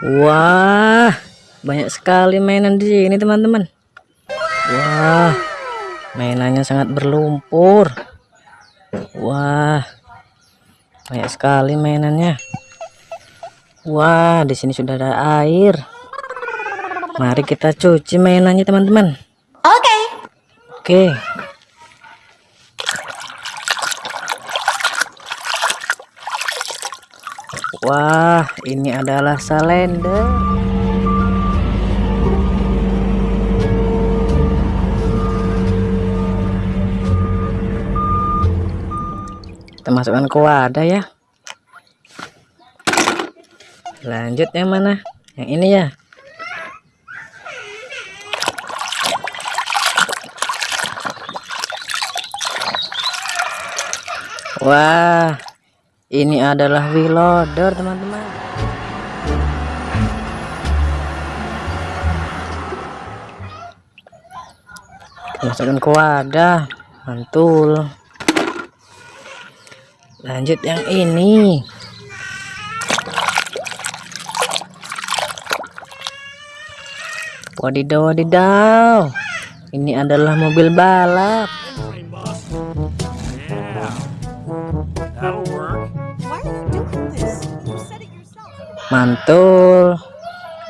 Wah, banyak sekali mainan di sini, teman-teman. Wah, mainannya sangat berlumpur. Wah, banyak sekali mainannya. Wah, di sini sudah ada air. Mari kita cuci mainannya, teman-teman. Oke. Oke. Wah, ini adalah salender. Kita masukkan ke wadah ya. Lanjut yang mana? Yang ini ya. Wah, ini adalah wheel loader, teman-teman. Masukkan ke wadah, mantul. Lanjut yang ini. Wadidaw, wadidaw. Ini adalah mobil balap. Mantul.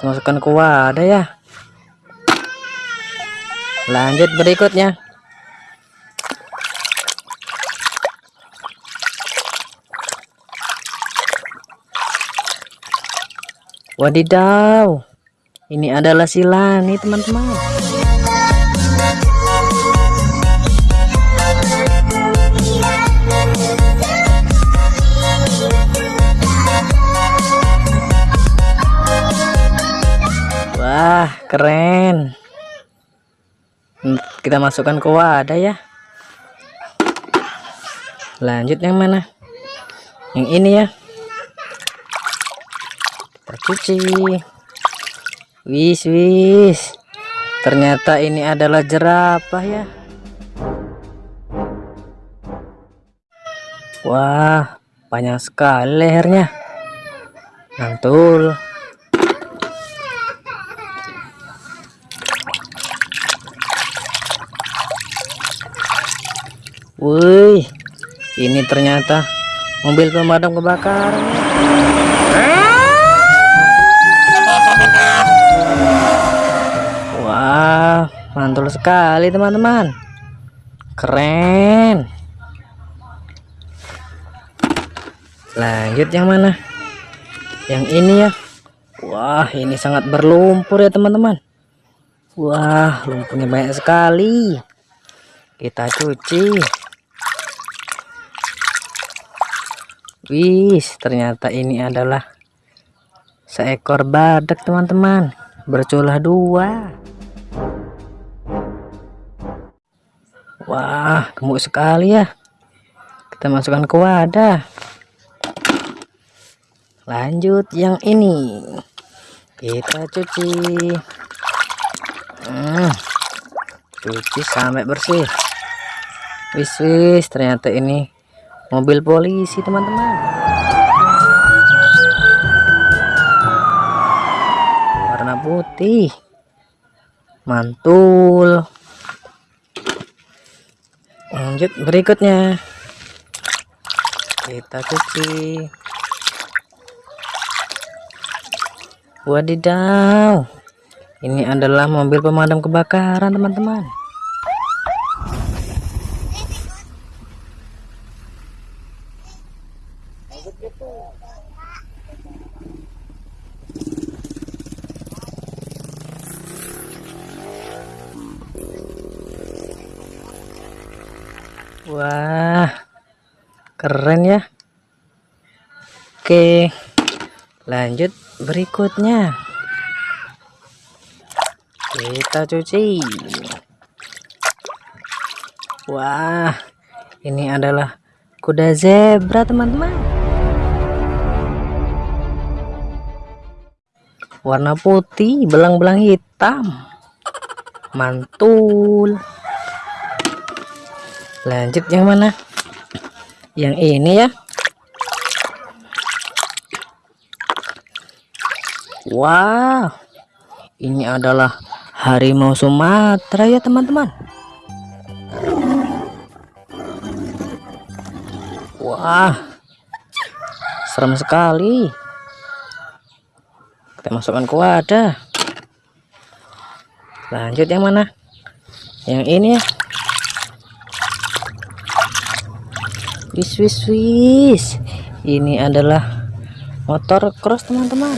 Masukkan ke wadah ya. Lanjut berikutnya. Wadidaw. Ini adalah silani, teman-teman. Kita masukkan ke wadah ya. Lanjut yang mana? Yang ini ya. Kita cuci. Wis, wis. Ternyata ini adalah jerapah ya. Wah, banyak sekali lehernya. Mantul. Wih, ini ternyata mobil pemadam kebakaran. Wah, mantul sekali teman-teman. Keren. Lanjut yang mana? Yang ini ya. Wah, ini sangat berlumpur ya teman-teman. Wah, lumpurnya banyak sekali. Kita cuci. Wis, ternyata ini adalah seekor badak, teman-teman. Berculah dua. Wah, gemuk sekali ya. Kita masukkan ke wadah. Lanjut yang ini. Kita cuci. Hmm, cuci sampai bersih. Wis, wis, ternyata ini mobil polisi teman-teman. Warna putih. Mantul. Lanjut berikutnya. Kita cuci. Wadidaw. Ini adalah mobil pemadam kebakaran teman-teman Wah, keren ya. Oke, lanjut berikutnya. Kita cuci. Wah, ini adalah kuda zebra, teman-teman. Warna putih, belang-belang hitam. Mantul. Lanjut yang mana? Yang ini ya. Wow, ini adalah harimau Sumatera ya teman-teman. Wah, serem sekali. Kita masukkan ke wadah. Lanjut yang mana? Yang ini ya. Wis wis wis. Ini adalah motor cross teman-teman.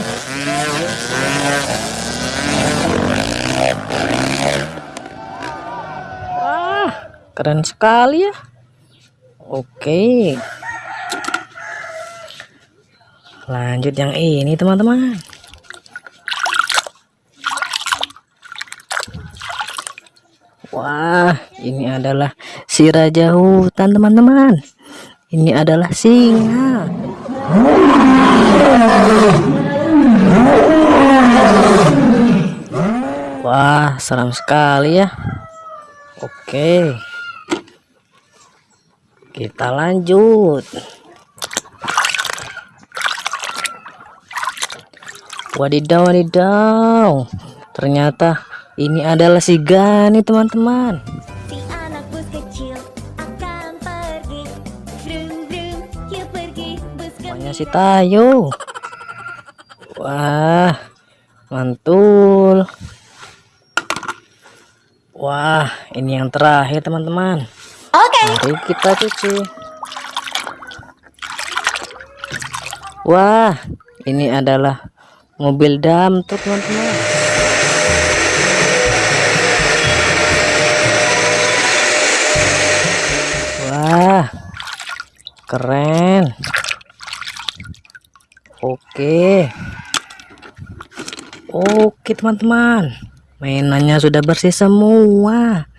Wah, keren sekali ya. Oke. Lanjut yang ini teman-teman. Wah, ini adalah si raja hutan teman-teman. Ini adalah singa. Wah, seram sekali ya. Oke. Kita lanjut. Wadidaw, wadidaw. Ternyata ini adalah si Gani, teman-teman. Si anak bus kecil akan pergi Brum brum yuk pergi bus Namanya si Tayo. Wah, mantul. Wah, ini yang terakhir, teman-teman. Oke Mari kita cuci. Wah, ini adalah mobil dam tuh teman-teman. Wah, keren. Oke. Oke teman-teman. Mainannya sudah bersih semua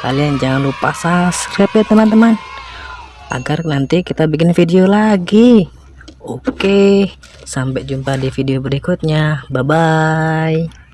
kalian jangan lupa subscribe ya teman-teman agar nanti kita bikin video lagi oke sampai jumpa di video berikutnya bye bye